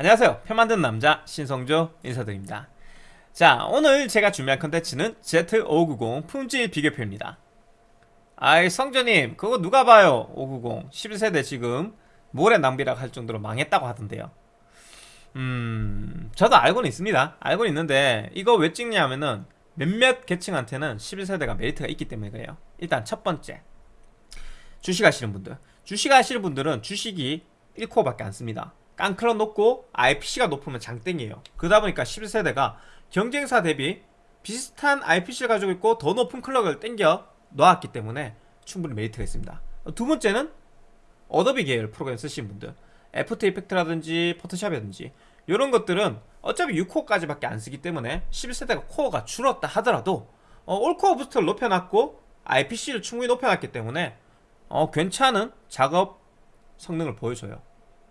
안녕하세요. 표 만드는 남자 신성조 인사드립니다. 자 오늘 제가 준비한 컨텐츠는 Z590 품질 비교표입니다. 아이 성조님 그거 누가 봐요? 590 11세대 지금 모래 낭비라고 할 정도로 망했다고 하던데요. 음 저도 알고는 있습니다. 알고는 있는데 이거 왜 찍냐면은 몇몇 계층한테는 11세대가 메리트가 있기 때문에 그래요. 일단 첫 번째. 주식 하시는 분들. 주식 하시는 분들은 주식이 1코어밖에 안 씁니다 깡클럭 높고 IPC가 높으면 장땡이에요. 그러다 보니까 11세대가 경쟁사 대비 비슷한 IPC를 가지고 있고 더 높은 클럭을 땡겨 놓았기 때문에 충분히 메리트가 있습니다. 두 번째는 Adobe 계열 프로그램 쓰시는 분들. After Effect라든지 포토샵이라든지 이런 것들은 어차피 6코어까지밖에 안 쓰기 때문에 11세대가 코어가 줄었다 하더라도 어, all core boost를 높여놨고 IPC를 충분히 높여놨기 때문에 어, 괜찮은 작업 성능을 보여줘요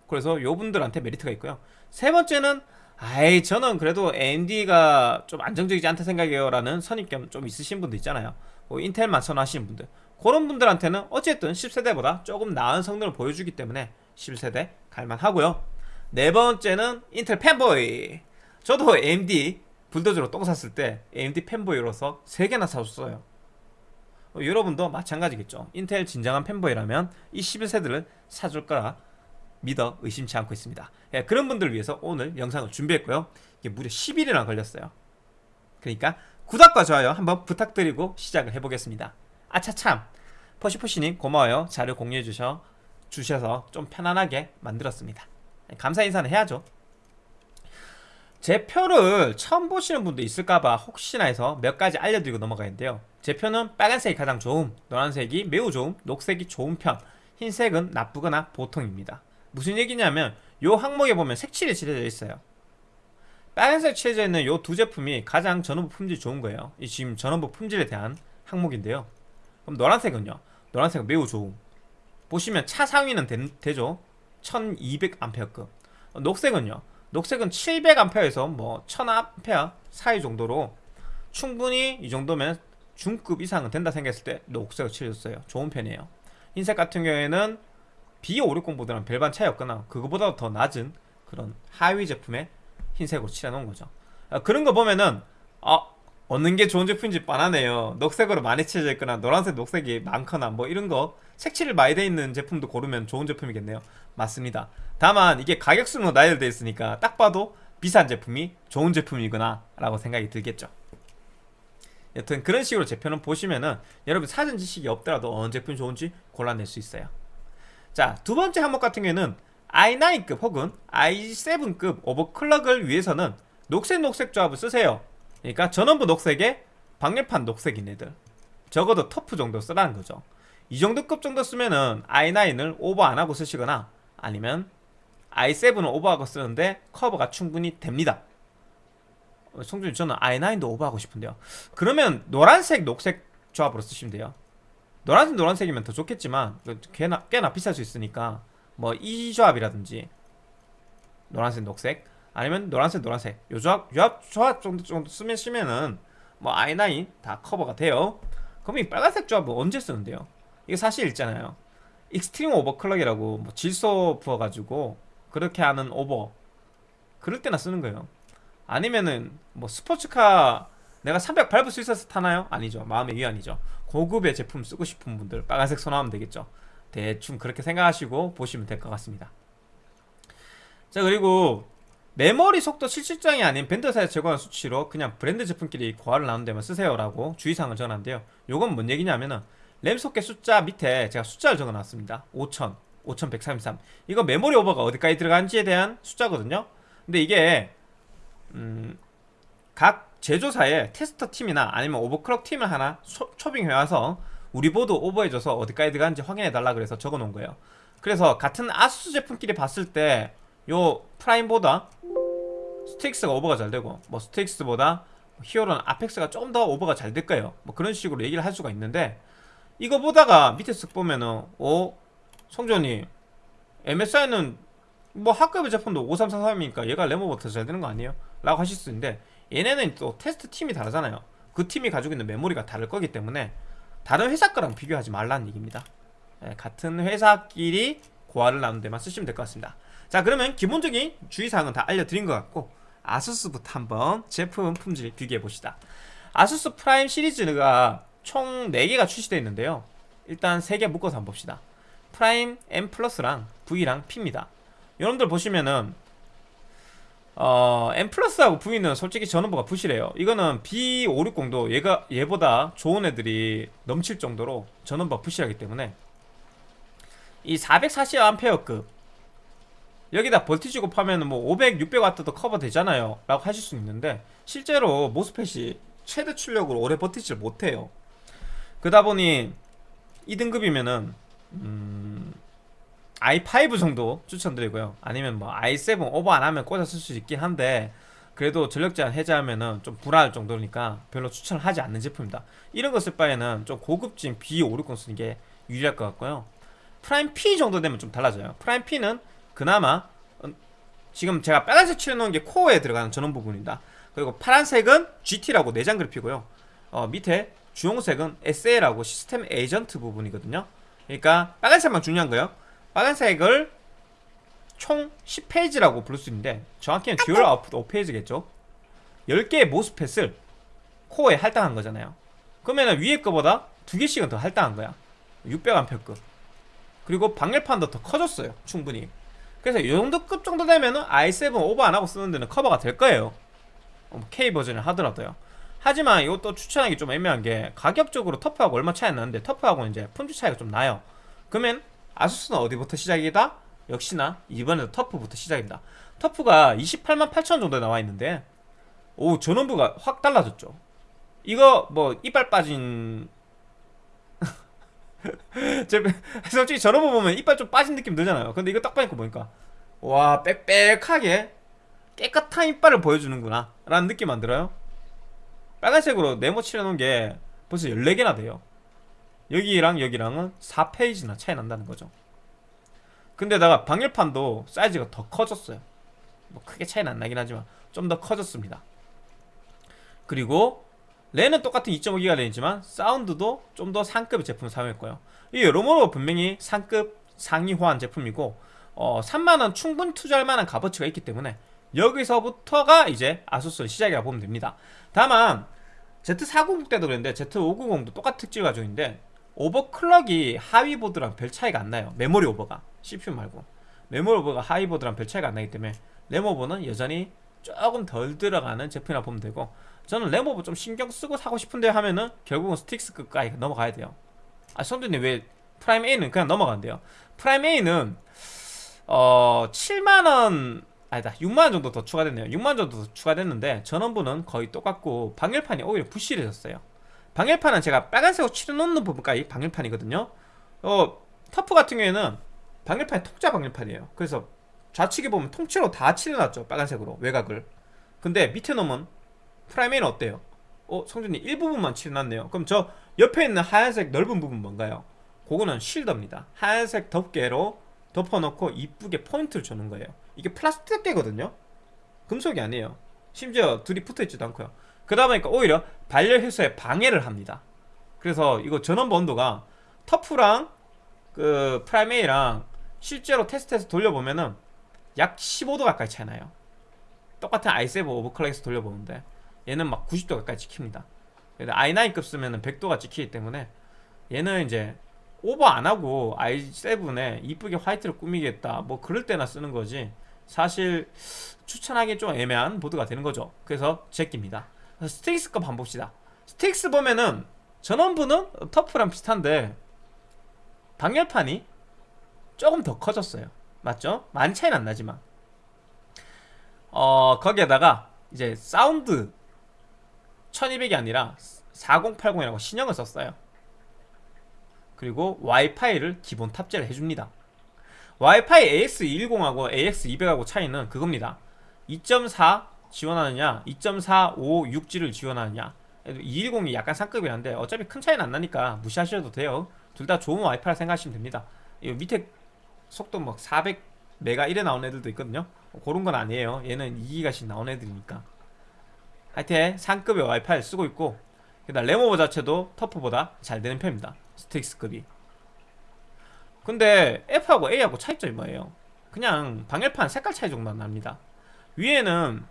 그래서 요분들한테 메리트가 있고요. 세 번째는 아이 저는 그래도 AMD가 좀 안정적이지 않다 생각해요 라는 선입견 좀 있으신 분들 있잖아요. 뭐 인텔만 선호하시는 분들. 그런 분들한테는 어쨌든 10세대보다 조금 나은 성능을 보여주기 때문에 11세대 갈만하고요. 네 번째는 인텔 팬보이. 저도 AMD 불도저로 똥 샀을 때 AMD 팬보이로서 3개나 사줬어요. 어, 여러분도 마찬가지겠죠. 인텔 진정한 팬보이라면 이 11세대를 사줄 거라 믿어 의심치 않고 있습니다. 예, 그런 분들을 위해서 오늘 영상을 준비했고요. 이게 무려 10일이나 걸렸어요. 그러니까 구독과 좋아요 한번 부탁드리고 시작을 해보겠습니다. 아차참. 퍼시퍼시님 고마워요. 자료 공유해 주셔 주셔서 좀 편안하게 만들었습니다. 감사 인사는 해야죠. 제 표를 처음 보시는 분도 있을까봐 혹시나 해서 몇 가지 알려드리고 넘어가는데요. 제 표는 빨간색이 가장 좋음 노란색이 매우 좋음 녹색이 좋은 편 흰색은 나쁘거나 보통입니다 무슨 얘기냐면 요 항목에 보면 색칠이 칠해져 있어요. 빨간색 칠해져 있는 요 두 제품이 가장 전원부 품질이 좋은 거예요. 이 지금 전원부 품질에 대한 항목인데요. 그럼 노란색은요? 노란색은 매우 좋음. 보시면 차 상위는 되, 죠? 1200A급. 녹색은요? 녹색은 700A에서 뭐 1000A 사이 정도로 충분히 이 정도면 중급 이상은 된다 생각했을 때 녹색을 칠해줬어요. 좋은 편이에요. 흰색 같은 경우에는 B560보다는 별반 차이 없거나 그거보다 더 낮은 그런 하위 제품에 흰색으로 칠해놓은 거죠. 아, 그런 거 보면은 아 얻는 게 좋은 제품인지 뻔하네요. 녹색으로 많이 칠해져 있거나 노란색 녹색이 많거나 뭐 이런 거 색칠을 많이 돼 있는 제품도 고르면 좋은 제품이겠네요. 맞습니다. 다만 이게 가격수로 나열되어 있으니까 딱 봐도 비싼 제품이 좋은 제품이구나 라고 생각이 들겠죠. 여튼 그런 식으로 제표는 보시면은 여러분 사전 지식이 없더라도 어느 제품이 좋은지 골라낼 수 있어요 자 두 번째 항목 같은 경우에는 i9급 혹은 i7급 오버클럭을 위해서는 녹색 녹색 조합을 쓰세요. 그러니까 전원부 녹색에 방열판 녹색인 애들. 적어도 터프 정도 쓰라는 거죠. 이 정도 급 정도 쓰면은 i9을 오버 안 하고 쓰시거나 아니면 i7을 오버하고 쓰는데 커버가 충분히 됩니다. 송준이 저는 i9도 오버하고 싶은데요. 그러면 노란색 녹색 조합으로 쓰시면 돼요 노란색 노란색이면 더 좋겠지만 꽤나, 꽤나 비쌀 수 있으니까 뭐 이 조합이라든지 노란색 녹색 아니면 노란색 노란색 요 조합, 요 조합 정도, 정도 쓰면 쓰면은 뭐 i9 다 커버가 돼요. 그럼 이 빨간색 조합은 언제 쓰는데요? 이게 사실 있잖아요. extreme overclock이라고 뭐 질소 부어가지고 그렇게 하는 오버. 그럴 때나 쓰는 거예요. 아니면은 뭐 스포츠카 내가 300 밟을 수 있어서 타나요? 아니죠. 마음의 위안이죠 고급의 제품 쓰고 싶은 분들 빨간색 선호하면 되겠죠. 대충 그렇게 생각하시고 보시면 될 것 같습니다. 자 그리고 메모리 속도 실질장이 아닌 밴드사에서 제공한 수치로 그냥 브랜드 제품끼리 고화를 나눈 데만 쓰세요 라고 주의사항을 적어놨는데요. 요건 뭔 얘기냐면은 램 소켓 숫자 밑에 제가 숫자를 적어놨습니다. 5000, 5133 이거 메모리 오버가 어디까지 들어간지에 대한 숫자거든요. 근데 이게 음, 각 제조사의 테스터 팀이나 아니면 overclock 팀을 하나 초, 초빙해 와서 우리 보드 오버해줘서 어디까지 들어간지 확인해달라 그래서 적어놓은 거예요 그래서 같은 ASUS 제품끼리 봤을 때 요 Prime보다 Strix가 오버가 잘 되고 뭐 Strix보다 Hero나 Apex가 조금 더 오버가 잘 될 거예요 뭐 그런 식으로 얘기를 할 수가 있는데 이거 보다가 밑에 쓱 보면은 오 성조님 MSI는 뭐 학급의 제품도 5343이니까 얘가 레모보다 잘 되는 거 아니에요? 라고 하실 수 있는데 얘네는 또 테스트 팀이 다르잖아요. 그 팀이 가지고 있는 메모리가 다를 거기 때문에 다른 회사 거랑 비교하지 말라는 얘기입니다. 네, 같은 회사끼리 고화를 나눈 데만 쓰시면 될 것 같습니다. 자 그러면 기본적인 주의사항은 다 알려드린 것 같고 아수스부터 한번 제품 품질 비교해 봅시다. ASUS Prime 시리즈가 총 4개가 출시되어 있는데요. 일단 3개 묶어서 한번 봅시다. Prime M Plus랑 V랑 P입니다. 여러분들 보시면은 어, M Plus하고 V는 솔직히 전원부가 부실해요. 이거는 B560도 얘가 얘보다 좋은 애들이 넘칠 정도로 전원부가 부실하기 때문에. 이 440A급. 여기다 voltage 곱하면 뭐 500, 600W도 커버 되잖아요. 라고 하실 수 있는데 실제로 MOSFET이 최대 출력으로 오래 버티질 못해요. 그러다 보니 2등급이면은 음, i5 정도 추천드리고요. 아니면 뭐 i7 오버 안하면 꽂아 쓸 수 있긴 한데 그래도 전력 제한 해제하면은 좀 불안할 정도니까 별로 추천을 하지 않는 제품입니다. 이런 거 쓸 바에는 좀 고급진 B560 쓰는 게 유리할 것 같고요. 프라임 P 정도 되면 좀 달라져요. Prime P는 그나마 어, 지금 제가 빨간색 칠해놓은 게 코어에 들어가는 전원 부분입니다. 그리고 파란색은 GT라고 내장 그래픽이고요. 어, 밑에 주홍색은 SA라고 system agent 부분이거든요. 그러니까 빨간색만 중요한 거예요 빨간색을 총 10 phase라고 부를 수 있는데 정확히는 dual output 5 phase겠죠? 10개의 MOSFET을 코어에 할당한 거잖아요. 그러면 위에 거보다 두 개씩은 더 할당한 거야. 600A급. 그리고 방열판도 더 커졌어요 충분히. 그래서 이 정도 급 정도 되면은 i7 오버 안 하고 쓰는 데는 커버가 될 거예요. 어, K 버전을 하더라도요. 하지만 이것도 추천하기 좀 애매한 게 가격적으로 터프하고 얼마 차이 안 나는데 터프하고는 이제 품질 차이가 좀 나요. 그러면 아수스는 어디부터 시작이다? 역시나 이번에도 터프부터 시작입니다. 터프가 28만 8천 정도에 나와 있는데 오 전원부가 확 달라졌죠. 이거 뭐 이빨 빠진 제 솔직히 전원부 보면 이빨 좀 빠진 느낌 들잖아요. 근데 이거 딱 보니까 보니까 와 빽빽하게 깨끗한 이빨을 보여주는구나. 라는 느낌 안 들어요? 빨간색으로 네모 칠해놓은 게 벌써 14개나 돼요 여기랑 여기랑은 4페이지나 차이 난다는 거죠. 근데다가 방열판도 사이즈가 더 커졌어요. 뭐 크게 차이는 안 나긴 하지만 좀 더 커졌습니다. 그리고 랜은 똑같은 2.5기가 랜이지만 사운드도 좀 더 상급의 제품을 사용했고요. 이 여러모로 분명히 상급 상위 호환 제품이고 어, 3만원 충분히 투자할 만한 값어치가 있기 때문에 여기서부터가 이제 ASUS의 시작이라고 보면 됩니다. 다만 Z490 때도 그랬는데 Z590도 똑같은 특징을 가지고 있는데 overclock이 하위 보드랑 별 차이가 안 나요. 메모리 오버가. CPU 말고. 메모리 오버가 하위 보드랑 별 차이가 안 나기 때문에 램 오버는 여전히 조금 덜 들어가는 제품이라 보면 되고 저는 램 오버 좀 신경 쓰고 사고 싶은데 하면은 결국은 Strix급까지 넘어가야 돼요. 아 성준님 왜 Prime A는 그냥 넘어간대요? Prime A는 어 7만원 아니다 6만원 정도 더 추가됐네요. 6만원 정도 더 추가됐는데 전원부는 거의 똑같고 방열판이 오히려 부실해졌어요 방열판은 제가 빨간색으로 칠해놓는 부분까지 방열판이거든요. 어 터프 같은 경우에는 방열판이 통짜 방열판이에요. 그래서 좌측에 보면 통째로 다 칠해놨죠 빨간색으로 외곽을. 근데 밑에 놈은 프라이메는 어때요? 어 성준이 일부분만 칠해놨네요. 그럼 저 옆에 있는 하얀색 넓은 부분 뭔가요? 그거는 실더입니다. 하얀색 덮개로 덮어놓고 이쁘게 포인트를 주는 거예요. 이게 플라스틱 덮개거든요. 금속이 아니에요. 심지어 둘이 붙어있지도 않고요 그러다 보니까 오히려 발열 해소에 방해를 합니다. 그래서 이거 전원부 온도가 TUF랑 그 Prime A랑 실제로 테스트해서 돌려보면은 약 15도 가까이 차이 나요. 똑같은 i7 overclock에서 돌려보는데 얘는 막 90도 가까이 찍힙니다. i9급 쓰면은 100도가 찍히기 때문에 얘는 이제 오버 안하고 i7에 이쁘게 화이트를 꾸미겠다 뭐 그럴 때나 쓰는 거지 사실 추천하기 좀 애매한 보드가 되는 거죠. 그래서 제끼입니다 Strix급 한번 봅시다. Strix 보면은 전원부는 TUF랑 비슷한데 방열판이 조금 더 커졌어요. 맞죠? 많이 차이는 안 나지만. 어 거기에다가 이제 사운드 1200이 아니라 4080이라고 신형을 썼어요. 그리고 와이파이를 기본 탑재를 해줍니다. 와이파이 AX210하고 AX200하고 차이는 그겁니다. 2.4 지원하느냐? 2.4, 5, 6G를 지원하느냐? 210이 약간 상급이 한데 어차피 큰 차이는 안 나니까 무시하셔도 돼요. 둘 다 좋은 와이파이라 생각하시면 됩니다. 이 밑에 속도 막 400메가 이래 나온 애들도 있거든요. 그런 건 아니에요. 얘는 2기가씩 나온 애들이니까. 하여튼 상급의 와이파이를 쓰고 있고 그다음 레모버 자체도 터프보다 잘 되는 편입니다. 스틱스급이. 근데 F하고 A하고 차이점이 뭐예요? 그냥 방열판 색깔 차이 정도만 납니다. 위에는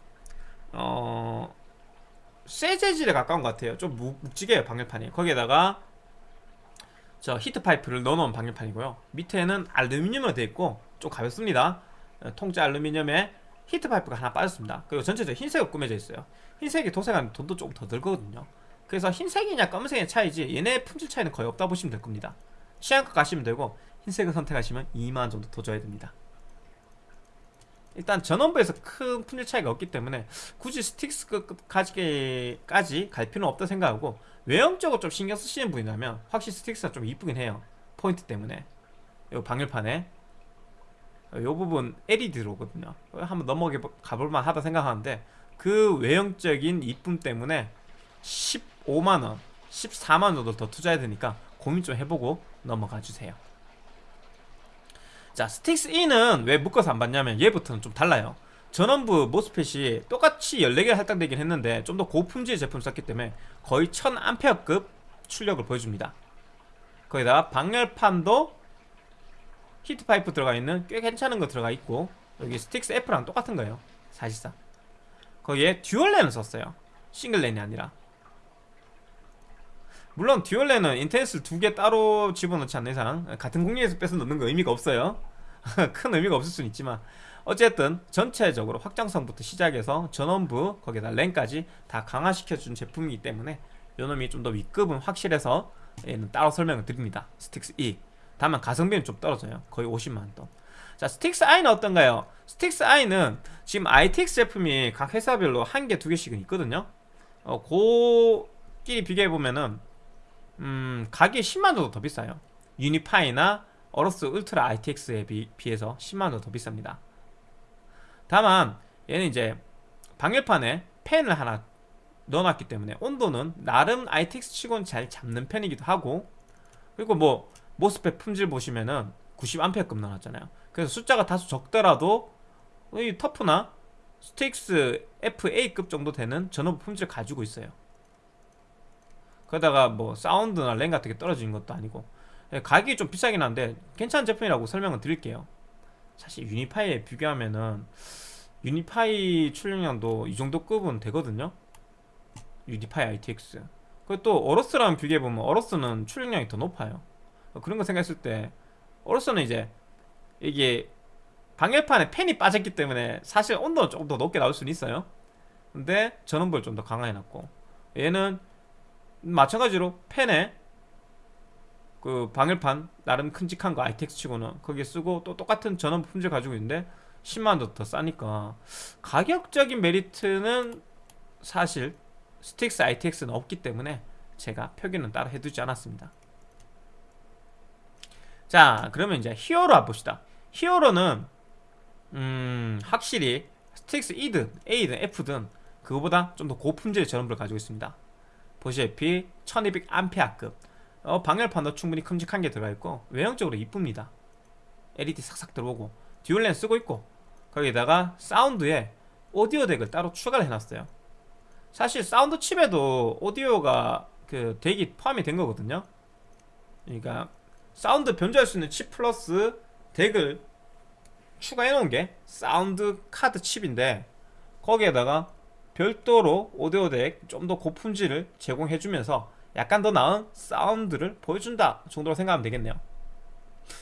어... 쇠 재질에 가까운 것 같아요. 좀 묵, 묵직해요 방열판이. 거기에다가 저 heat pipe를 넣어놓은 방열판이고요. 밑에는 알루미늄으로 되어 있고 좀 가볍습니다. 어, 통짜 알루미늄에 heat pipe가 하나 빠졌습니다. 그리고 전체적으로 흰색으로 꾸며져 있어요. 흰색이 도색하면 돈도 조금 더 들거든요. 그래서 흰색이냐 검은색의 차이지 얘네 품질 차이는 거의 없다 보시면 될 겁니다. 취향껏 가시면 되고 흰색을 선택하시면 2만원 정도 더 줘야 됩니다 일단 전원부에서 큰 품질 차이가 없기 때문에 굳이 스틱스까지 갈 필요는 없다 생각하고 외형적으로 좀 신경 쓰시는 분이라면 확실히 스틱스가 좀 이쁘긴 해요. 포인트 때문에. 요 방열판에. 요 부분 LED 들어오거든요. 한번 넘어가 볼만 하다 생각하는데 그 외형적인 이쁨 때문에 15만원 14만원 정도 더 투자해야 되니까 고민 좀 해보고 넘어가 주세요 자 Strix E는 왜 묶어서 안 받냐면 얘부터는 좀 달라요. 전원부 MOSFET이 똑같이 14개 할당되긴 했는데 좀 더 고품질 제품 썼기 때문에 거의 1000A급 출력을 보여줍니다. 거기다가 방열판도 heat pipe 들어가 있는 꽤 괜찮은 거 들어가 있고 여기 Strix F랑 똑같은 거예요 사실상. 거기에 dual LAN을 썼어요. 싱글랜이 아니라. 물론 dual LAN은 인터넷을 두개 따로 집어넣지 않는 이상 같은 공유기에서 빼서 넣는 거 의미가 없어요 큰 의미가 없을 수는 있지만 어쨌든 전체적으로 확장성부터 시작해서 전원부 거기다 랜까지 다 강화시켜준 제품이기 때문에 요놈이 좀 더 윗급은 확실해서 얘는 따로 설명을 드립니다. Strix E. 다만 가성비는 좀 떨어져요. 거의 50만원 돈. 자 Strix I는 어떤가요? Strix I는 지금 ITX 제품이 각 회사별로 한 개, 두 개씩은 있거든요. 어, 고끼리 비교해보면은 음, 가격이 10만원 정도 더 비싸요. Unify나 AORUS Ultra ITX에 비, 비해서 10만원 정도 더 비쌉니다. 다만 얘는 이제 방열판에 팬을 하나 넣어놨기 때문에 온도는 나름 ITX 치고는 잘 잡는 편이기도 하고 그리고 뭐 MOSFET 품질 보시면은 90A급 나왔잖아요. 그래서 숫자가 다소 적더라도 이 TUF나 Strix FA급 정도 되는 전원부 품질을 가지고 있어요. 그러다가 뭐 사운드나 랜 같은 게 떨어지는 것도 아니고 예, 가격이 좀 비싸긴 한데 괜찮은 제품이라고 설명을 드릴게요. 사실 Unify에 비교하면은 Unify 출력량도 이 정도 급은 되거든요. 유니파이 ITX 그리고 또 어로스랑 비교해보면 어로스는 출력량이 더 높아요. 그런 거 생각했을 때 어로스는 이제 이게 방열판에 팬이 빠졌기 때문에 사실 온도는 조금 더 높게 나올 수는 있어요. 근데 전원부를 좀 더 강화해놨고 얘는 마찬가지로 펜에 그 방열판 나름 큼직한 거 ITX 치고는 거기에 쓰고 또 똑같은 전원 품질 가지고 있는데 10만원 더 싸니까. 가격적인 메리트는 사실 Strix ITX는 없기 때문에 제가 표기는 따로 해두지 않았습니다. 자 그러면 이제 Hero 봅시다. Hero는 음 확실히 Strix E든 A든 F든 그거보다 좀 더 고품질의 전원부를 가지고 있습니다. 보시다시피 1200A급 어, 방열판도 충분히 큼직한 게 들어가있고 외형적으로 이쁩니다. LED 싹싹 들어오고 dual LAN 쓰고 있고 거기다가 사운드에 오디오 DAC을 따로 추가를 해놨어요. 사실 사운드 칩에도 오디오가 그 DAC이 포함이 된 거거든요. 그러니까 사운드 변조할 수 있는 칩 플러스 DAC을 추가해 놓은 게 사운드 카드 칩인데 거기에다가 별도로 오디오 DAC 좀 더 고품질을 제공해주면서 약간 더 나은 사운드를 보여준다 정도로 생각하면 되겠네요.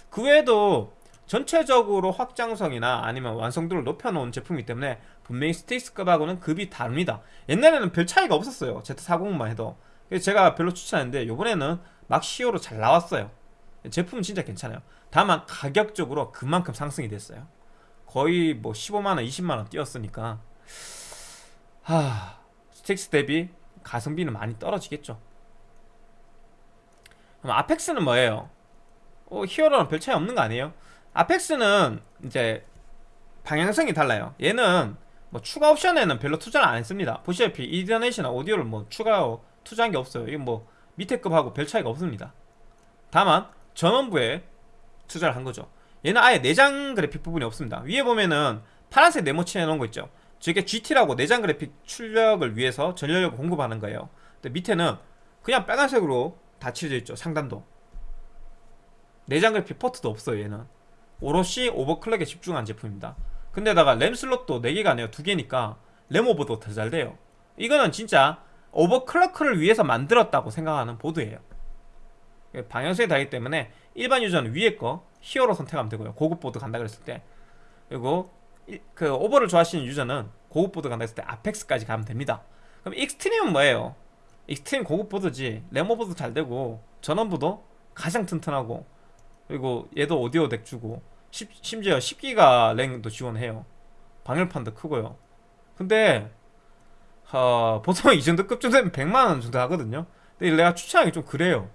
그 외에도 전체적으로 확장성이나 아니면 완성도를 높여놓은 제품이기 때문에 분명히 스틱스급하고는 급이 다릅니다. 옛날에는 별 차이가 없었어요. Z40만 해도. 제가 별로 추천했는데 요번에는 막 시어로 잘 나왔어요. 제품은 진짜 괜찮아요. 다만 가격적으로 그만큼 상승이 됐어요. 거의 뭐 15만원 20만원 뛰었으니까. 하... 스틱스 대비 가성비는 많이 떨어지겠죠 그럼 아펙스는 뭐예요? 어, 히어로는 별 차이 없는 거 아니에요? 아펙스는 이제 방향성이 달라요. 얘는 뭐 추가 옵션에는 별로 투자를 안 했습니다. 보시다시피 이더넷이나 오디오를 뭐 추가 투자한 게 없어요. 이건 뭐 밑에 급하고 별 차이가 없습니다. 다만 전원부에 투자를 한 거죠. 얘는 아예 내장 그래픽 부분이 없습니다. 위에 보면은 파란색 네모치 해놓은 거 있죠. 저게 GT라고 내장 그래픽 출력을 위해서 전력을 공급하는 거예요. 근데 밑에는 그냥 빨간색으로 다 칠해져 있죠 상단도. 내장 그래픽 포트도 없어요 얘는. 오롯이 overclock에 집중한 제품입니다. 근데다가 램 슬롯도 4개가 아니라 2개니까 램 오버도 더 잘 돼요. 이거는 진짜 overclock을 위해서 만들었다고 생각하는 보드예요. 방향성이 다르기 때문에 일반 유저는 위에 거 히어로 선택하면 되고요. 고급 보드 간다 그랬을 때. 그리고 이- 그 오버를 좋아하시는 유저는 고급 보드 간다 했을 때 아펙스까지 가면 됩니다. 그럼 익스트림은 뭐예요? 익스트림 고급 보드지. 램 오버도 잘 되고 전원부도 가장 튼튼하고 그리고 얘도 오디오 DAC 주고 십- 심지어 10기가 랜도 지원해요. 방열판도 크고요. 근데 어, 보통 이 정도 급쯤 되면 100만원 정도 하거든요. 근데 내가 추천하기 좀 그래요.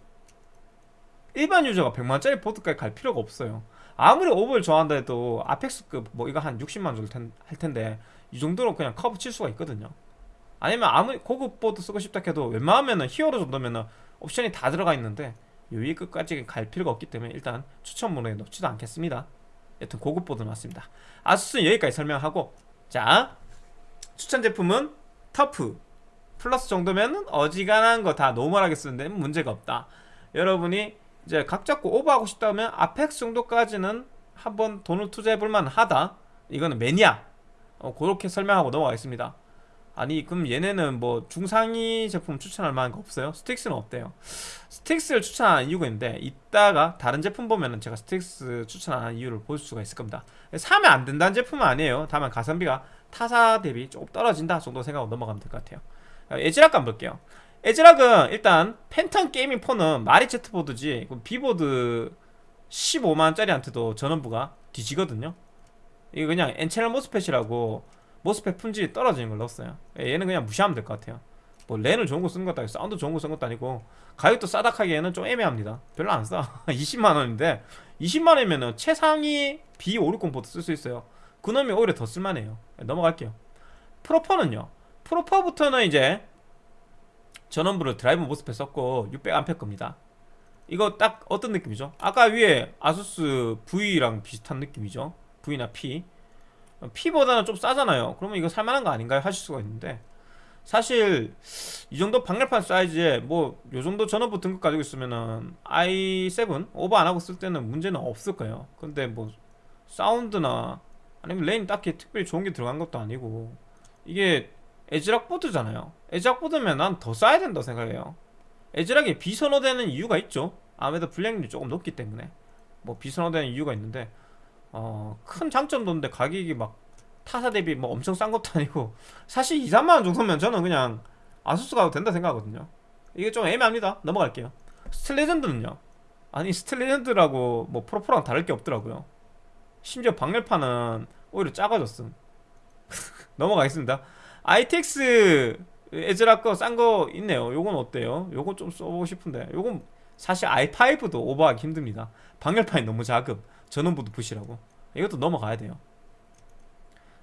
일반 유저가 100만원짜리 보드까지 갈 필요가 없어요. 아무리 오버를 좋아한다 해도 아펙스급 뭐 이거 한 60만원 정도 텐- 할 텐데 이 정도로 그냥 커버 칠 수가 있거든요 아니면 아무리 고급 보드 쓰고 싶다 해도 웬만하면은 히어로 정도면은 옵션이 다 들어가 있는데 요 위 끝까지 갈 필요가 없기 때문에 일단 추천군에 넣지도 않겠습니다. 여튼 고급 보드 맞습니다. 아수스는 여기까지 설명하고 자 추천 제품은 터프 플러스 정도면은 어지간한 거 다 노멀하게 쓰는데 문제가 없다. 여러분이 이제 각 잡고 오버하고 싶다면 아펙스 정도까지는 한번 돈을 투자해볼 만하다. 이거는 매니아. 어, 그렇게 설명하고 넘어가겠습니다 아니 그럼 얘네는 뭐 중상위 제품 추천할 만한 거 없어요? 스트릭스는 어때요? 스트릭스를 추천하는 이유가 있는데 이따가 다른 제품 보면은 제가 스트릭스 추천하는 이유를 볼 수가 있을 겁니다. 사면 안 된다는 제품은 아니에요. 다만 가성비가 타사 대비 조금 떨어진다 정도 생각하고 넘어가면 될 것 같아요. 에즈락 한번 볼게요. 에즈락은 일단 팬텀 게이밍 4는 말이 Z보드지 그 B보드 15만원짜리한테도 전원부가 뒤지거든요. 이거 그냥 N channel MOSFET이라고 MOSFET 품질이 떨어지는 걸 넣었어요. 예, 얘는 그냥 무시하면 될 것 같아요. 뭐 랜을 좋은 거 쓰는 것도 아니고 사운드 좋은 거 쓰는 것도 아니고 가격도 싸다 하기에는 좀 애매합니다. 별로 안싸. 20만원인데 20만원이면 최상위 B560 보드 쓸 수 있어요. 그놈이 오히려 더 쓸만해요. 예, 넘어갈게요. 프로4는요. 프로4부터는 이제 전원부를 drive MOSFET 썼고 600A 겁니다. 이거 딱 어떤 느낌이죠? 아까 위에 아수스 V랑 비슷한 느낌이죠? V나 P P보다는 좀 싸잖아요. 그러면 이거 살만한 거 아닌가요? 하실 수가 있는데. 사실 이 정도 방열판 사이즈에 뭐 요 정도 전원부 등급 가지고 있으면은 i7 오버 안 하고 쓸 때는 문제는 없을 거예요. 근데 뭐 사운드나 아니면 랜이 딱히 특별히 좋은 게 들어간 것도 아니고 이게 에즈락 보드잖아요. 에즈락 보드면 난 더 싸야 된다고 생각해요. 에즈락이 비선호되는 이유가 있죠. 아무래도 불량률이 조금 높기 때문에 뭐 비선호되는 이유가 있는데 어, 큰 장점도 없는데 가격이 막 타사 대비 뭐 엄청 싼 것도 아니고 사실 2, 3만원 정도면 저는 그냥 아수스 가도 된다 생각하거든요. 이게 좀 애매합니다. 넘어갈게요. 스틸레전드는요? 아니 스틸레전드라고 뭐 프로4랑 다를 게 없더라고요. 심지어 방열판은 오히려 작아졌음. 넘어가겠습니다. ITX 에즈락 거 싼 거 있네요. 요건 어때요? 요건 좀 써보고 싶은데. 요건 사실 i5도 오버하기 힘듭니다. 방열판이 너무 작음 전원부도 부실하고. 이것도 넘어가야 돼요.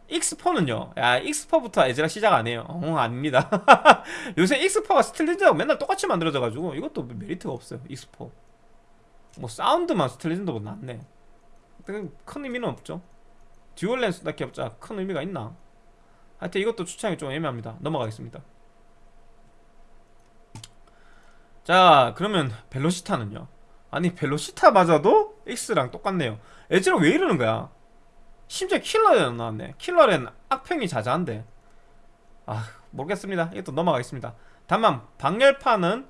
X4는요 야 X4부터 에즈락 시작 안 해요. 어 아닙니다. 요새 X4가 스틸레전드하고 맨날 똑같이 만들어져가지고 이것도 메리트가 없어요 X4 뭐 사운드만 스틸레전드보다 낫네. 큰 의미는 없죠. dual 렌스 딱 해봤자 큰 의미가 있나? 하여튼 이것도 추천하기 좀 애매합니다. 넘어가겠습니다. 자 그러면 벨로시타는요? 아니 벨로시타마저도 X랑 똑같네요. 에즈락 왜 이러는 거야? 심지어 킬러랜 나왔네. 킬러랜 악평이 자자한데. 아 모르겠습니다. 이것도 넘어가겠습니다. 다만 방열판은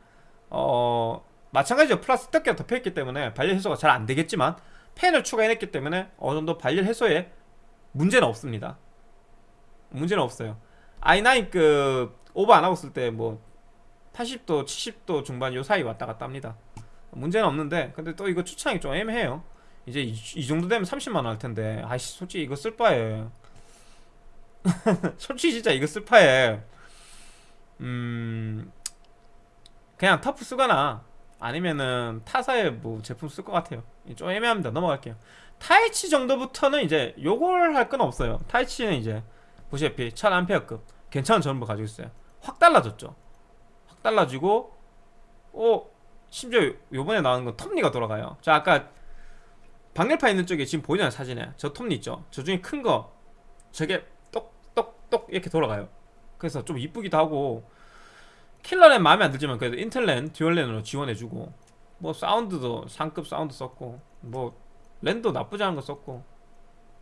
어 마찬가지로 플라스틱 덮개가 덮여있기 때문에 발열 해소가 잘 안되겠지만 팬을 추가해냈기 때문에 어느정도 발열 해소에 문제는 없습니다. 문제는 없어요. i9급 오버 안하고 쓸 때 뭐 80도 70도 중반 요 사이 왔다 갔다 합니다 문제는 없는데 근데 또 이거 추천하기 좀 애매해요. 이제 이, 이 정도 되면 30만원 할 텐데. 아이씨 솔직히 이거 쓸 바에. 솔직히 진짜 이거 쓸 바에. 음 그냥 터프 쓰거나 아니면은 타사의 뭐 제품 쓸 것 같아요. 좀 애매합니다. 넘어갈게요. 타이치 정도부터는 이제 요걸 할 건 없어요. 타이치는 이제 보시다시피 1000A급 괜찮은 전원부 가지고 있어요. 확 달라졌죠. 확 달라지고 어 심지어 요번에 나온 건 톱니가 돌아가요. 자 아까 방열판 있는 쪽에 지금 보이잖아요 사진에? 저 톱니 있죠? 저 중에 큰 거 저게 똑똑똑 이렇게 돌아가요. 그래서 좀 이쁘기도 하고 킬러랜 마음에 안 들지만 그래도 인텔랜 dual랜으로 지원해주고 뭐 사운드도 상급 사운드 썼고 뭐 랜도 나쁘지 않은 거 썼고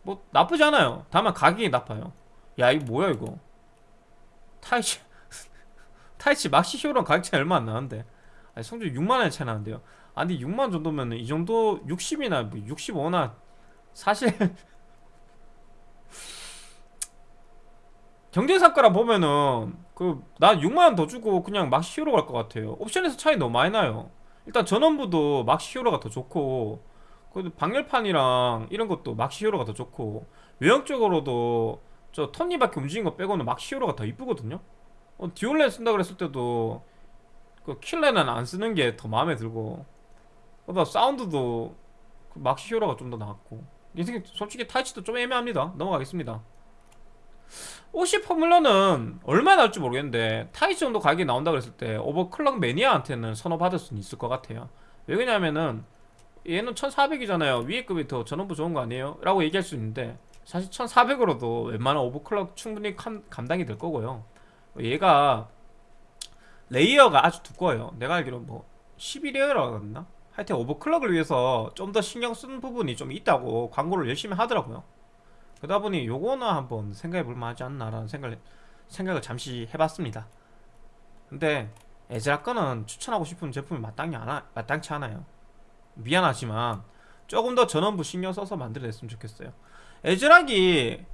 뭐 나쁘지 않아요. 다만 가격이 나빠요. 야 이거 뭐야 이거? 타이치 타이치 막시 히어로랑 가격 차이 얼마 안 나는데 아니 성적 6만원의 차이 나는데요. 아니 6만 정도면 이 정도 60이나 뭐 65나 사실 경쟁사가라 보면은 그 나 6만원 더 주고 그냥 막시 히어로 갈 것 같아요. 옵션에서 차이 너무 많이 나요. 일단 전원부도 막시 히어로가 더 좋고 그래도 방열판이랑 이런 것도 막시 히어로가 더 좋고 외형적으로도 저 톱니바퀴 움직인 거 빼고는 막시 히어로가 더 이쁘거든요. 어, 듀얼렌 쓴다 그랬을 때도 그 킬레는 안 쓰는 게 더 마음에 들고. 그다 사운드도 그 막시 히어로가 좀 더 나았고. 이게 솔직히 타이치도 좀 애매합니다. 넘어가겠습니다. OC 포뮬러는 얼마 나올지 모르겠는데 타이치 정도 가격이 나온다 그랬을 때 overclock 매니아한테는 선호받을 수는 있을 것 같아요. 왜 그러냐면은 얘는 1400이잖아요. 위에 급이 더 전원부 좋은 거 아니에요? 라고 얘기할 수 있는데 사실 1400으로도 웬만한 overclock 충분히 감, 감당이 될 거고요. 얘가 layer가 아주 두꺼워요. 내가 알기로 뭐 11layer라고 했나? 하여튼 overclock을 위해서 좀 더 신경 쓰는 부분이 좀 있다고 광고를 열심히 하더라고요. 그러다 보니 요거는 한번 생각해 볼 만 하지 않나라는 생각을, 생각을 잠시 해봤습니다. 근데 에즈락 거는 추천하고 싶은 제품이 마땅히 않아, 마땅치 않아요. 미안하지만 조금 더 전원부 신경 써서 만들어냈으면 좋겠어요. 에즈락이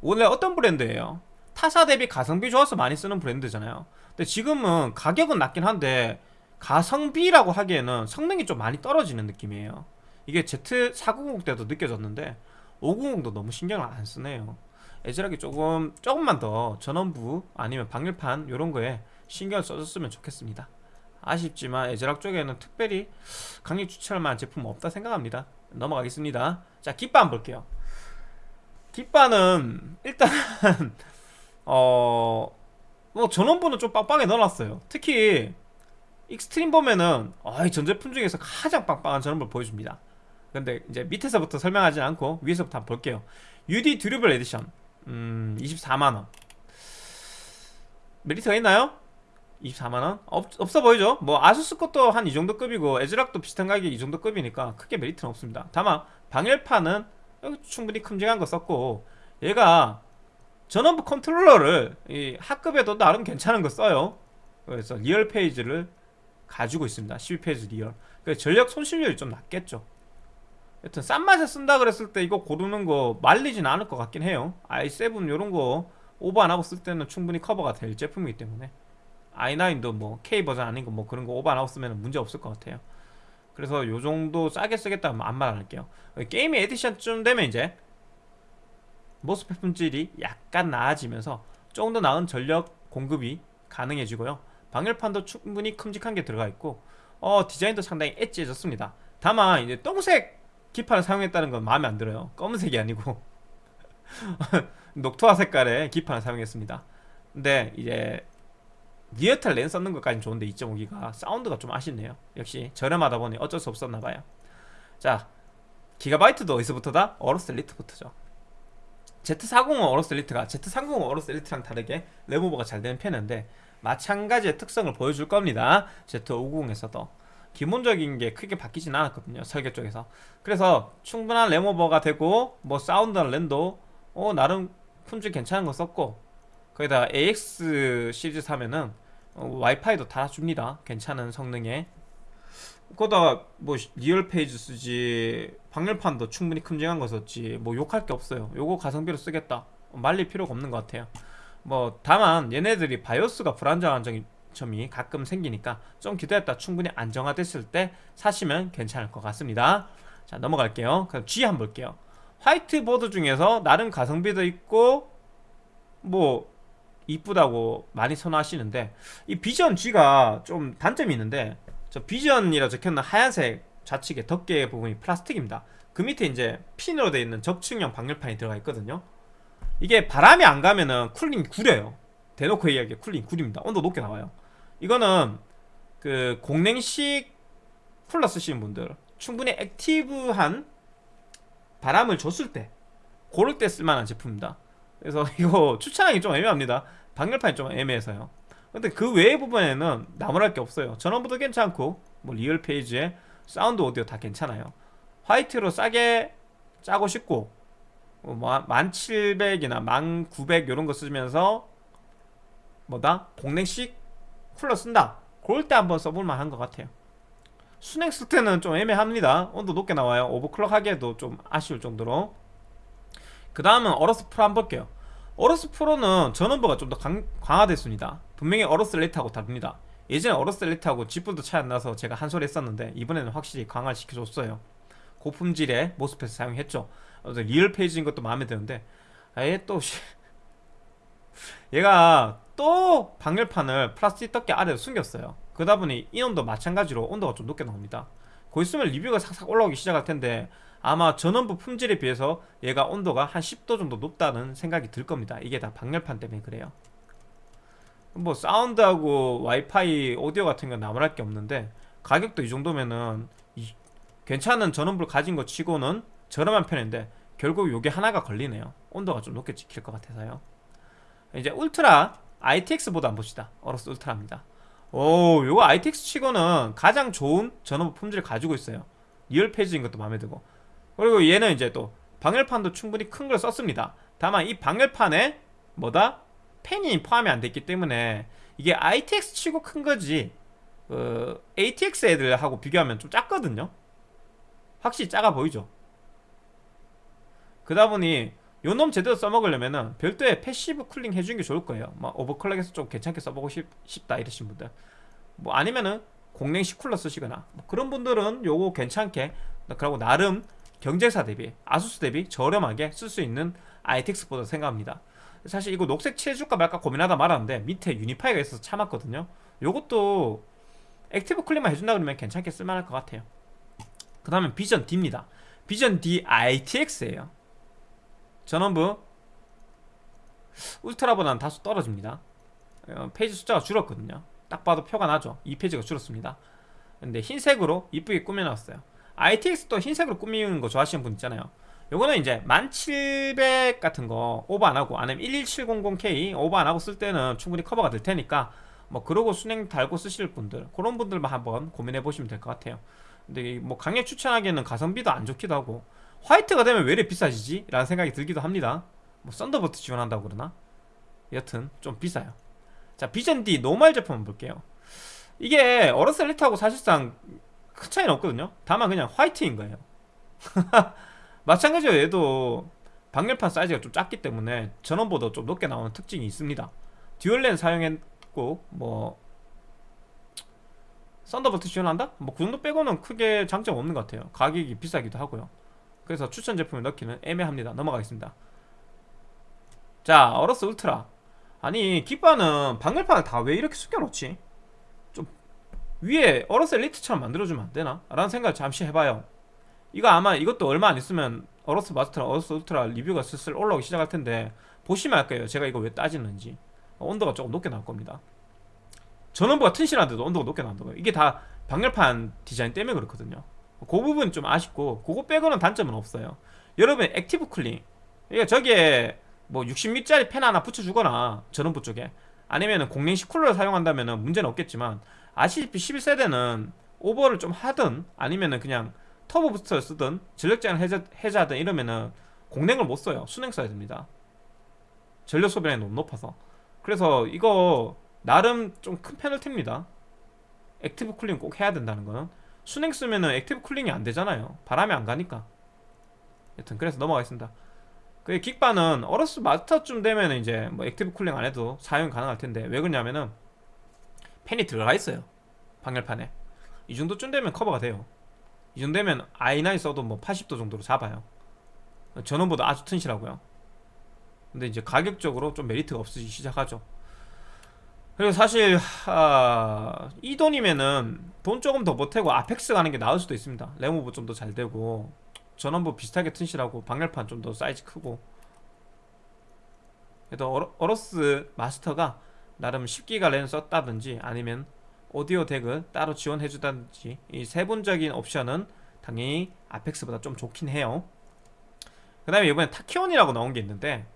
원래 어떤 브랜드예요? 타사 대비 가성비 좋아서 많이 쓰는 브랜드잖아요 근데 지금은 가격은 낮긴 한데 가성비라고 하기에는 성능이 좀 많이 떨어지는 느낌이에요. 이게 Z490 때도 느껴졌는데 590도 너무 신경을 안 쓰네요. 에즈락이 조금 조금만 더 전원부 아니면 방열판 이런 거에 신경을 써줬으면 좋겠습니다. 아쉽지만 에즈락 쪽에는 특별히 강력 추천할 만한 제품은 없다 생각합니다. 넘어가겠습니다. 자 깃바 한번 볼게요. 깃바는 일단 어 뭐 전원부는 좀 빵빵하게 넣어놨어요 특히 익스트림 보면은 아이 전 제품 중에서 가장 빵빵한 전원부를 보여줍니다 근데 이제 밑에서부터 설명하지 않고 위에서부터 한번 볼게요 UD Durable Edition 음 24만원 메리트가 있나요? 24만원? 없, 없어 보이죠? 뭐 아수스 것도 한 이 정도 급이고 애즈락도 비슷한 가격이 이 정도 급이니까 크게 메리트는 없습니다 다만 방열판은 충분히 큼직한 거 썼고 얘가 전원부 컨트롤러를 이 하급에도 나름 괜찮은 거 써요. 그래서 real phase를 가지고 있습니다. 12 phase real. 그래서 전력 손실률이 좀 낮겠죠. 여튼 싼 맛에 쓴다 그랬을 때 이거 고르는 거 말리진 않을 것 같긴 해요. i7 이런 거 오버 안 하고 쓸 때는 충분히 커버가 될 제품이기 때문에. i9도 뭐 K 버전 아닌 거 뭐 그런 거 오버 안 하고 쓰면 문제 없을 것 같아요. 그래서 요 정도 싸게 쓰겠다 면 아무 말안 할게요. 게임의 에디션쯤 되면 이제 모스펫 품질이 약간 나아지면서 조금 더 나은 전력 공급이 가능해지고요. 방열판도 충분히 큼직한 게 들어가 있고 어 디자인도 상당히 엣지해졌습니다. 다만 이제 똥색 기판을 사용했다는 건 마음에 안 들어요. 검은색이 아니고. 녹투화 색깔의 기판을 사용했습니다. 근데 이제 Realtek 랜 썼는 것까지는 좋은데 2.5기가 사운드가 좀 아쉽네요. 역시 저렴하다 보니 어쩔 수 없었나봐요. 자 기가바이트도 어디서부터다? 어로스 엘리트부터죠 Z490 어로스 엘리트가 Z390 어로스 엘리트랑 다르게 램오버가 잘 되는 편인데 마찬가지의 특성을 보여줄 겁니다. Z590에서도. 기본적인 게 크게 바뀌진 않았거든요 설계 쪽에서. 그래서 충분한 램오버가 되고 뭐 사운드나 랜도 어 나름 품질 괜찮은 거 썼고 거기다 AX 시리즈 사면은 어, 와이파이도 달아줍니다. 괜찮은 성능에 거기다 뭐 real phase 쓰지 방열판도 충분히 큼직한 거 썼지 뭐 욕할 게 없어요. 요거 가성비로 쓰겠다. 말릴 필요가 없는 것 같아요. 뭐 다만 얘네들이 바이오스가 불안정한 점이 가끔 생기니까 좀 기다렸다 충분히 안정화됐을 때 사시면 괜찮을 것 같습니다. 자 넘어갈게요. 그럼 G 한번 볼게요. 화이트 보드 중에서 나름 가성비도 있고 뭐 이쁘다고 많이 선호하시는데 이 비전 G가 좀 단점이 있는데 저 비전이라 적혀있는 하얀색 좌측에 덮개 부분이 플라스틱입니다. 그 밑에 이제 핀으로 되어 있는 적층형 방열판이 들어가 있거든요. 이게 바람이 안 가면은 cooling 구려요. 대놓고 얘기하기에 cooling 구립니다. 온도 높게 나와요. 이거는 그 공냉식 쿨러 쓰시는 분들 충분히 active한 바람을 줬을 때 고를 때 쓸만한 제품입니다. 그래서 이거 추천하기 좀 애매합니다. 방열판이 좀 애매해서요 근데 그 외의 부분에는 나무랄 게 없어요. 전원부도 괜찮고 뭐 real phase에 사운드 오디오 다 괜찮아요. 화이트로 싸게 짜고 싶고 뭐, 1700이나 1900 이런 거 쓰면서 뭐다? 공랭식 쿨러 쓴다. 그럴 때 한번 써볼 만 한 것 같아요. 쓸 때는 좀 애매합니다. 온도 높게 나와요. overclock 하기에도 좀 아쉬울 정도로. 그 다음은 어로스 프로 한번 볼게요. 어로스 프로는 전원부가 좀 더 강화됐습니다 분명히 어로스 엘리트하고 다릅니다. 예전에 어로스 엘리트하고 쥐뿔도 차이 안 나서 제가 한 소리 했었는데 이번에는 확실히 강화를 시켜줬어요. 고품질의 MOSFET을 사용했죠. real phase인 것도 마음에 드는데 아예 또 얘가 또 방열판을 플라스틱 덮개 아래로 숨겼어요. 그러다 보니 인온도 마찬가지로 온도가 좀 높게 나옵니다. 곧 있으면 리뷰가 싹싹 올라오기 시작할 텐데 아마 전원부 품질에 비해서 얘가 온도가 한 10도 정도 높다는 생각이 들 겁니다. 이게 다 방열판 때문에 그래요 뭐 사운드하고 와이파이 오디오 같은 건 나무랄 게 없는데 가격도 이 정도면은 이, 괜찮은 전원부를 가진 것 치고는 저렴한 편인데 결국 요게 하나가 걸리네요. 온도가 좀 높게 찍힐 것 같아서요. 이제 울트라 ITX 보드 한번 봅시다. 어로스 울트라입니다. 오 요거 ITX 치고는 가장 좋은 전원부 품질을 가지고 있어요. real phase인 것도 마음에 들고. 그리고 얘는 이제 또 방열판도 충분히 큰 걸 썼습니다. 다만 이 방열판에 뭐다? 팬이 포함이 안 됐기 때문에 이게 ITX 치고 큰 거지 어, ATX 애들하고 비교하면 좀 작거든요. 확실히 작아 보이죠? 그러다 보니 요놈 제대로 써먹으려면은 별도의 passive cooling 해주는 게 좋을 거예요. 막 overclock해서 좀 괜찮게 써보고 싶, 다 이러신 분들. 뭐 아니면은 공랭식 쿨러 쓰시거나 뭐 그런 분들은 요거 괜찮게 그리고 나름 경쟁사 대비 아수스 대비 저렴하게 쓸 수 있는 ITX 보드라 생각합니다 사실 이거 녹색 칠해줄까 말까 고민하다 말았는데 밑에 유니파이가 있어서 참았거든요. 요것도 active cooling만 해준다 그러면 괜찮게 쓸만할 것 같아요. 그 다음에 비전 D입니다. 비전 D ITX예요. 전원부 울트라보다는 다소 떨어집니다. 어, phase 숫자가 줄었거든요. 딱 봐도 표가 나죠. 2 phase가 줄었습니다. 근데 흰색으로 이쁘게 꾸며놨어요. ITX도 흰색으로 꾸미는 거 좋아하시는 분 있잖아요 요거는 이제 1700 같은 거 오버 안하고 아니면 11700K 오버 안하고 쓸 때는 충분히 커버가 될 테니까 뭐 그러고 수랭 달고 쓰실 분들 그런 분들만 한번 고민해 보시면 될 것 같아요. 근데 뭐 강력 추천하기에는 가성비도 안 좋기도 하고 화이트가 되면 왜 이래 비싸지지? 라는 생각이 들기도 합니다. 뭐 Thunderbolt 지원한다고 그러나? 여튼 좀 비싸요. 자 비전 D normal 제품 볼게요. 이게 어로스 엘리트하고 사실상 큰 차이는 없거든요. 다만 그냥 화이트인 거예요 마찬가지로 얘도 방열판 사이즈가 좀 작기 때문에 전원부가 좀 높게 나오는 특징이 있습니다. dual 랜 사용했고 뭐 Thunderbolt 지원한다? 뭐 그 정도 빼고는 크게 장점 없는 것 같아요. 가격이 비싸기도 하고요. 그래서 추천 제품을 넣기는 애매합니다. 넘어가겠습니다. 자 어로스 울트라. 아니 기바는 방열판을 다 왜 이렇게 숙여놓지? 좀 위에 어로스 엘리트처럼 만들어주면 안되나? 라는 생각을 잠시 해봐요 이거 아마 이것도 얼마 안 있으면 어로스 마스터랑 어로스 울트라 리뷰가 슬슬 올라오기 시작할 텐데 보시면 알 거예요. 제가 이거 왜 따지는지. 온도가 조금 높게 나올 겁니다. 전원부가 튼실한데도 온도가 높게 나온다고요. 이게 다 방열판 디자인 때문에 그렇거든요. 그 부분 좀 아쉽고 그거 빼고는 단점은 없어요. 여러분 active cooling. 그러니까 저기에 뭐 60mm짜리 팬 하나 붙여주거나 전원부 쪽에 아니면 공랭식 쿨러를 사용한다면 문제는 없겠지만 아시다시피 11세대는 오버를 좀 하든 아니면은 그냥 turbo booster를 쓰든 전력 제한을 해제, 해제하든 이러면은 공랭을 못 써요. 수랭 써야 됩니다. 전력 소비량이 너무 높아서. 그래서 이거 나름 좀 큰 페널티입니다. active cooling 꼭 해야 된다는 거는. 수랭 쓰면은 active cooling이 안 되잖아요. 바람이 안 가니까. 여튼 그래서 넘어가겠습니다. 그 깃바는 어로스 마스터쯤 되면 이제 뭐 active cooling 안 해도 사용 가능할 텐데 왜 그러냐면은 팬이 들어가 있어요. 방열판에. 이 정도쯤 되면 커버가 돼요 이 정도 되면 i9 써도 뭐 80도 정도로 잡아요. 전원부가 아주 튼실하고요. 근데 이제 가격적으로 좀 메리트가 없으시 시작하죠. 그리고 사실 아, 이 돈이면은 돈 조금 더 보태고 아펙스 가는 게 나을 수도 있습니다. 램오버 좀 더 잘 되고 전원부 비슷하게 튼실하고 방열판 좀 더 사이즈 크고. 그래도 어로스 마스터가 나름 10기가 랜 썼다든지 아니면 오디오 DAC을 따로 지원해 주다든지 이 세분적인 옵션은 당연히 아펙스보다 좀 좋긴 해요. 그 다음에 이번에 타키온이라고 나온 게 있는데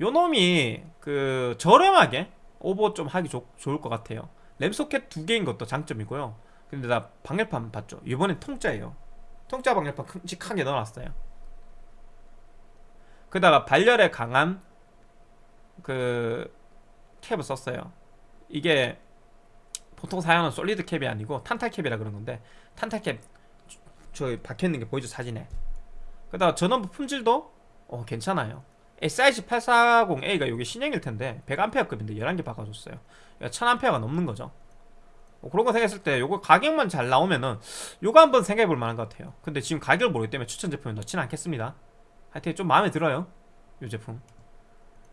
요 놈이 그 저렴하게 오버 좀 하기 좋, 좋을 것 같아요. 램소켓 두 개인 것도 장점이고요. 근데 나 방열판 봤죠? 이번엔 통짜예요. 통짜 방열판 큼직하게 넣어놨어요. 그다가 발열에 강한 그 캡을 썼어요. 이게 보통 사용하는 솔리드 캡이 아니고 탄탈 캡이라 그런 건데 탄탈 캡저 박혀있는 게 보이죠 사진에? 그다가 전원부 품질도 어 괜찮아요. SIG840A가 이게 신형일 텐데 100A급인데 11개 바꿔줬어요. 1000A가 넘는 거죠. 뭐 그런 거 생각했을 때 요거 가격만 잘 나오면은 요거 한번 생각해 볼 만한 것 같아요. 근데 지금 가격을 모르기 때문에 추천 제품에 넣지는 않겠습니다. 하여튼 좀 마음에 들어요 요 제품.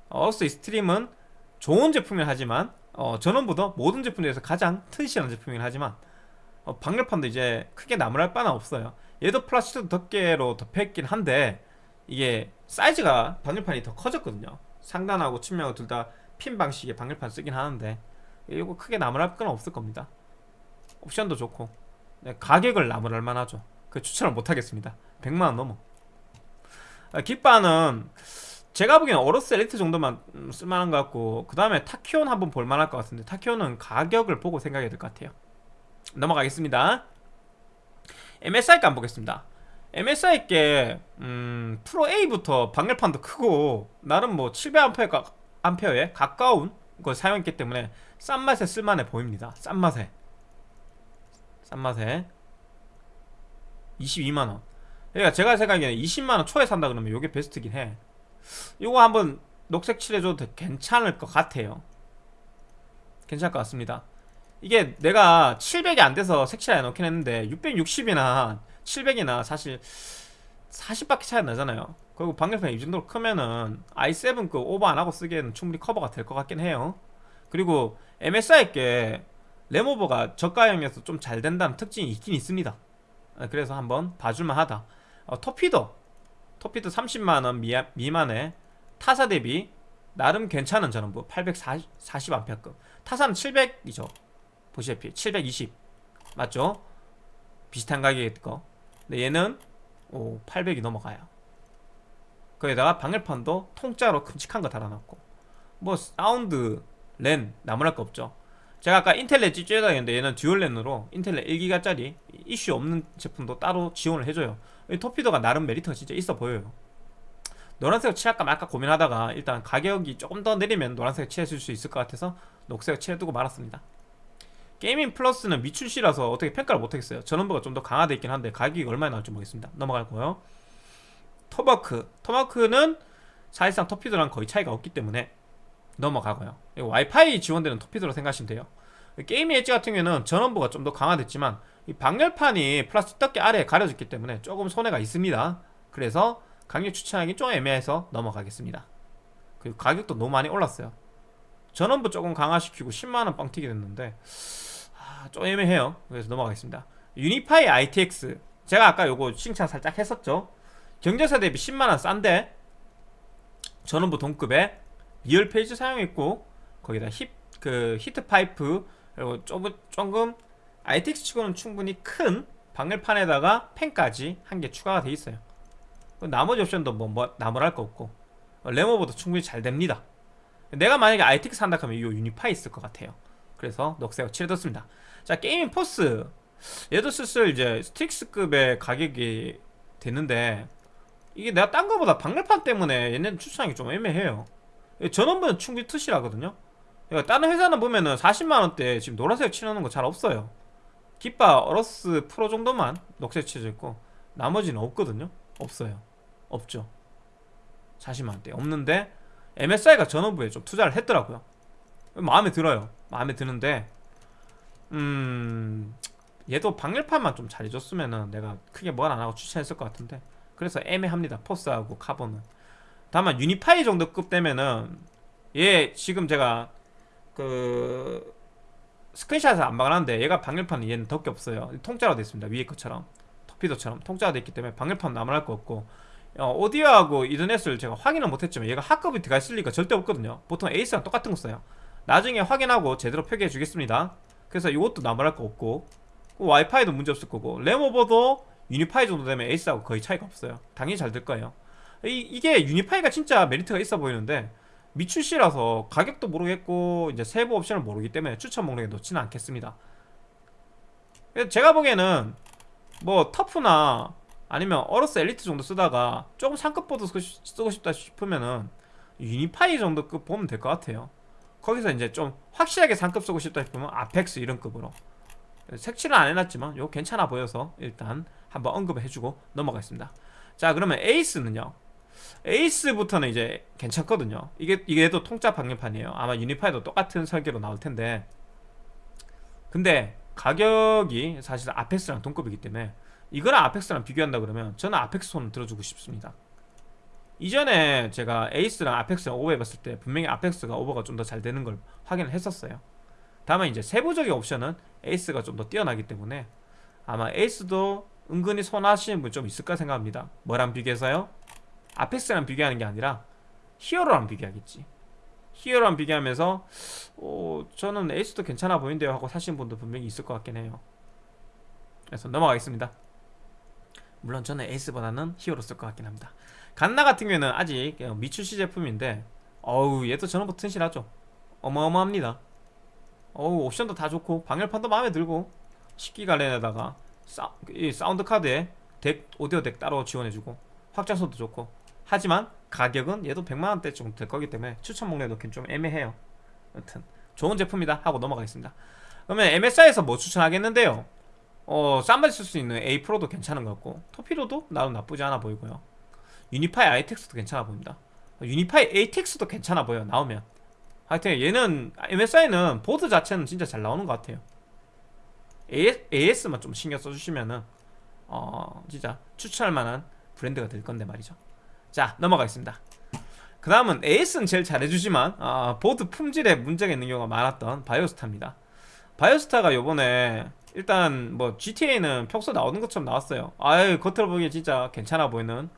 어로스 익스트림은 좋은 제품이긴 하지만 어, 전원부가 모든 제품 중에서 가장 튼실한 제품이긴 하지만 어, 방열판도 이제 크게 나무랄 바는 없어요. 얘도 플라스틱 덮개로 덮여있긴 한데 이게 사이즈가 방열판이 더 커졌거든요. 상단하고 측면하고 둘 다 핀 방식의 방열판 쓰긴 하는데 이거 크게 나무랄 건 없을 겁니다. 옵션도 좋고 네, 가격을 나무랄 만하죠. 그 추천을 못하겠습니다. 100만원 넘어. 아, 깃바는 제가 보기엔 어로스 엘리트 정도만 음, 쓸만한 것 같고 그 다음에 타키온 한번 볼만할 것 같은데 타키온은 가격을 보고 생각해야 될 것 같아요. 넘어가겠습니다. MSI 값 보겠습니다. MSI께 음, 프로 A부터 방열판도 크고 나름 뭐 700A 암페어에 가까운 걸 사용했기 때문에 싼 맛에 쓸만해 보입니다. 싼 맛에. 싼 맛에. 22만원. 그러니까 제가 생각에는 20만원 초에 산다 그러면 이게 베스트긴 해 이거 한번 녹색 칠해줘도 괜찮을 것 같아요. 괜찮을 것 같습니다. 이게 내가 700이 안 돼서 색칠해 놓긴 했는데 660이나 700이나 사실 40밖에 차이 안 나잖아요. 그리고 방열판이 이 정도로 크면은 i7급 오버 안하고 쓰기에는 충분히 커버가 될 것 같긴 해요. 그리고 MSI께 램오버가 저가형에서 좀 잘 된다는 특징이 있긴 있습니다. 아, 그래서 한번 봐줄만 하다. 어, 터피더 터피더 30만원 미만의 타사 대비 나름 괜찮은 전원부 840A 타사는 700이죠. 보시다시피 720 맞죠? 비슷한 가격일 거. 근데 얘는 오 800이 넘어가요. 거기다가 방열판도 통짜로 큼직한 거 달아놨고. 뭐 사운드 랜 나무랄 거 없죠. 제가 아까 인텔 랜 찌찌에다 했는데 얘는 dual 랜으로 인텔 랜 1기가짜리 이슈 없는 제품도 따로 지원을 해줘요 이 토피도가 나름 메리트가 진짜 있어 보여요. 노란색 칠할까 말까 고민하다가 일단 가격이 조금 더 내리면 노란색 칠해줄 수 있을 것 같아서 녹색 칠해두고 말았습니다. 게이밍 플러스는 미출시라서 어떻게 평가를 못하겠어요. 전원부가 좀 더 강화되어 있긴 한데 가격이 얼마나 나올지 모르겠습니다. 넘어갈 거예요. 토마호크. 토마호크는 사실상 토피도랑 거의 차이가 없기 때문에 넘어가고요. 와이파이 지원되는 토피도로 생각하시면 돼요. 게이밍 엣지 같은 경우에는 전원부가 좀 더 강화됐지만 이 방열판이 플라스틱 덮개 아래에 가려졌기 때문에 조금 손해가 있습니다. 그래서 강력 추천하기 좀 애매해서 넘어가겠습니다. 그리고 가격도 너무 많이 올랐어요. 전원부 조금 강화시키고 10만원 뻥튀기 됐는데 아, 좀 애매해요. 그래서 넘어가겠습니다. 유니파이 ITX 제가 아까 요거 칭찬 살짝 했었죠? 경제사 대비 10만원 싼데 전원부 동급에 real phase 사용했고 거기다 힙, 그 히트 파이프 그리고 조금, 조금 ITX 치고는 충분히 큰 방열판에다가 팬까지 한 개 추가가 돼 있어요. 나머지 옵션도 뭐, 뭐 나무랄 거 없고 램오버도 충분히 잘 됩니다. 내가 만약에 ITX 산다 하면 이 유니파이 썼을 것 같아요. 그래서 녹색으로 칠해뒀습니다. 자 게이밍 포스. 얘도 슬슬 이제 스틱스급의 가격이 되는데 이게 내가 딴 거보다 방열판 때문에 얘네는 추천하기 좀 애매해요. 전원부는 충분히 그러니까 다른 회사는 보면은 40만원대 지금 노란색 칠하는 거 잘 없어요 깃바 어로스 프로 정도만 녹색 칠해져 있고 나머지는 없거든요. 없어요. 없죠. 40만원대 없는데 MSI가 전원부에 좀 투자를 했더라고요. 마음에 들어요. 마음에 드는데 음 얘도 방열판만 좀 잘해줬으면은 내가 크게 뭘 안하고 추천했을 것 같은데. 그래서 애매합니다. 포스하고 카본은. 다만 유니파이 정도 급 되면은 얘 지금 제가 그 스크린샷을 안 박아놨는데 얘가 방열판은 얘는 덕게 없어요. 통짜로 됐습니다. 위에 것처럼. 터피도처럼. 통짜로 됐기 때문에 방열판 남을 거 없고. 어, 오디오하고 이더넷을 제가 확인은 못했지만 얘가 하급이 들어갈 리가 절대 없거든요. 보통 에이스랑 똑같은 거 써요. 나중에 확인하고 제대로 표기해 주겠습니다. 그래서 이것도 나무랄 거 없고 와이파이도 문제 없을 거고. 램오버도 유니파이 정도 되면 에이스하고 거의 차이가 없어요. 당연히 잘 될 거예요. 이, 이게 유니파이가 진짜 메리트가 있어 보이는데 미출시라서 가격도 모르겠고 이제 세부 옵션을 모르기 때문에 추천 목록에 넣지는 않겠습니다. 제가 보기에는 뭐 터프나 아니면 어로스 엘리트 정도 쓰다가 조금 상급 보드 쓰고 싶다 싶으면은 유니파이 정도 급 보면 될 것 같아요. 거기서 이제 좀 확실하게 상급 쓰고 싶다 싶으면 아펙스 이런 급으로. 색칠은 안 해놨지만 요 괜찮아 보여서 일단 한번 언급을 해주고 넘어가겠습니다. 자 그러면 에이스는요 에이스부터는 이제 괜찮거든요. 이게 이게 또 통짜 방열판이에요. 아마 유니파이도 똑같은 설계로 나올 텐데. 근데 가격이 사실 Apex랑 동급이기 때문에 이거랑 Apex랑 비교한다 그러면 저는 Apex 손을 들어주고 싶습니다. 이전에 제가 에이스랑 Apex랑 오버해봤을 때 분명히 Apex가 오버가 좀 더 잘 되는 걸 확인을 했었어요. 다만 이제 세부적인 옵션은 에이스가 좀 더 뛰어나기 때문에 아마 에이스도 은근히 선호하시는 분 좀 있을까 생각합니다. 뭐랑 비교해서요? Apex랑 비교하는 게 아니라 히어로랑 비교하겠지. 히어로랑 비교하면서 어, 저는 에이스도 괜찮아 보이는데요 하고 사시는 분도 분명히 있을 것 같긴 해요. 그래서 넘어가겠습니다. 물론 저는 에이스보다는 히어로 쓸 것 같긴 합니다. 갓라 같은 경우에는 아직 미출시 제품인데 어우 얘도 뭐 튼실하죠? 어마어마합니다. 어우 옵션도 다 좋고 방열판도 마음에 들고 10기가랜에다가 사, 이 사운드 카드에 DAC 오디오 DAC 따로 지원해주고 확장소도 좋고 하지만 가격은 얘도 100만원대 정도 될 거기 때문에 추천 목록에 넣긴 좀 애매해요. 여튼 좋은 제품이다 하고 넘어가겠습니다. 그러면 MSI에서 뭐 추천하겠는데요? 어 싼발 쓸수 있는 A 프로도 괜찮은 것 같고 토피로도 나름 나쁘지 않아 보이고요. 유니파이 아이텍스도 괜찮아 보입니다. 유니파이 ATX도 괜찮아 보여 나오면. 하여튼 얘는 MSI는 보드 자체는 진짜 잘 나오는 것 같아요. AS, 만좀 신경 써주시면은 어 진짜 추천할 만한 브랜드가 될 건데 말이죠 자 넘어가겠습니다. 그 다음은 AS는 제일 잘해주지만 아, 보드 품질에 문제가 있는 경우가 많았던 바이오스타입니다. 바이오스타가 요번에 일단 뭐 GTA는 평소 나오는 것처럼 나왔어요. 아유 겉으로 보기에 진짜 괜찮아 보이는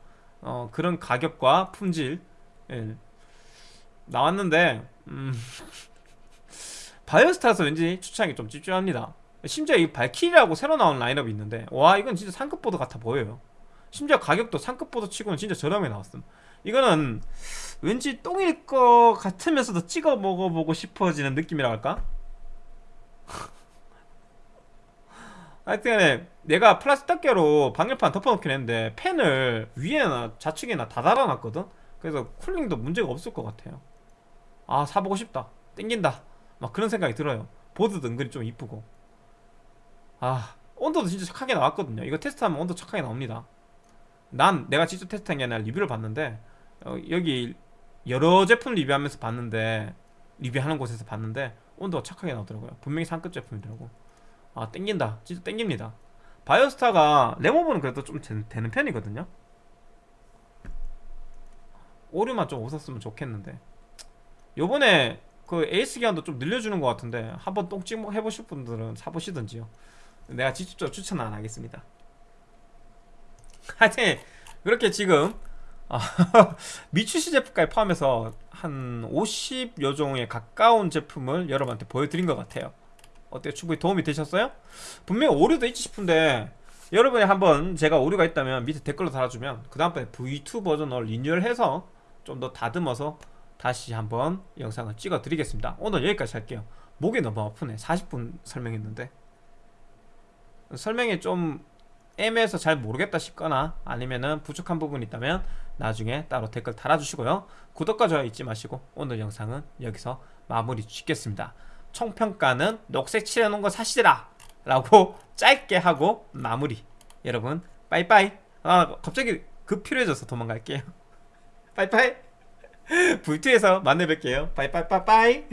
어, 그런 가격과 품질 예, 나왔는데 음, 바이오스타에서 왠지 추천하기 좀 찝찝합니다. 심지어 이 Valkyrie라고 새로 나온 라인업이 있는데 와 이건 진짜 상급 보드 같아 보여요 심지어 가격도 상급 보드 치고는 진짜 저렴하게 나왔음. 이거는 왠지 똥일 것 같으면서도 찍어 먹어보고 싶어지는 느낌이라 할까? 하여튼 내가 플라스틱 덮개로 방열판 덮어놓긴 했는데 팬을 위에나 좌측에나 다 달아놨거든? 그래서 쿨링도 문제가 없을 것 같아요. 아 사보고 싶다. 땡긴다. 막 그런 생각이 들어요. 보드도 은근히 좀 이쁘고. 아 온도도 진짜 착하게 나왔거든요. 이거 테스트하면 온도 착하게 나옵니다 난 내가 직접 테스트한 게 아니라 리뷰를 봤는데 어, 여기 여러 제품 리뷰하면서 봤는데 리뷰하는 곳에서 봤는데 온도가 착하게 나오더라고요. 분명히 상급 제품이더라고. 아 땡긴다. 진짜 땡깁니다. 바이오스타가 레모브는 그래도 좀 되- 되는 편이거든요. 오류만 좀 없었으면 좋겠는데. 요번에 그 에이스 기한도 좀 늘려주는 것 같은데 한번 똥찍 해보실 분들은 사보시던지요. 내가 직접적으로 추천은 안 하겠습니다 하여튼 그렇게 지금 아, 미추시 제품까지 포함해서 한 50여 종에 가까운 제품을 여러분한테 보여드린 것 같아요. 어때요? 충분히 도움이 되셨어요? 분명히 오류도 있지 싶은데 여러분이 한번 제가 오류가 있다면 밑에 댓글로 달아주면 그 다음번에 V2 버전을 리뉴얼해서 좀 더 다듬어서 다시 한번 영상을 찍어 드리겠습니다. 오늘 여기까지 할게요. 목이 너무 아프네. 40분 설명했는데. 설명이 좀 애매해서 잘 모르겠다 싶거나 아니면은 부족한 부분이 있다면 나중에 따로 댓글 달아주시고요. 구독과 좋아요 잊지 마시고 오늘 영상은 여기서 마무리 짓겠습니다. 총평가는 녹색 칠해놓은 거 사시라! 라고 짧게 하고 마무리. 여러분 빠이빠이! 아 갑자기 급 필요해져서 도망갈게요. 빠이빠이! V2에서 만나 뵐게요. 빠이빠이빠이빠이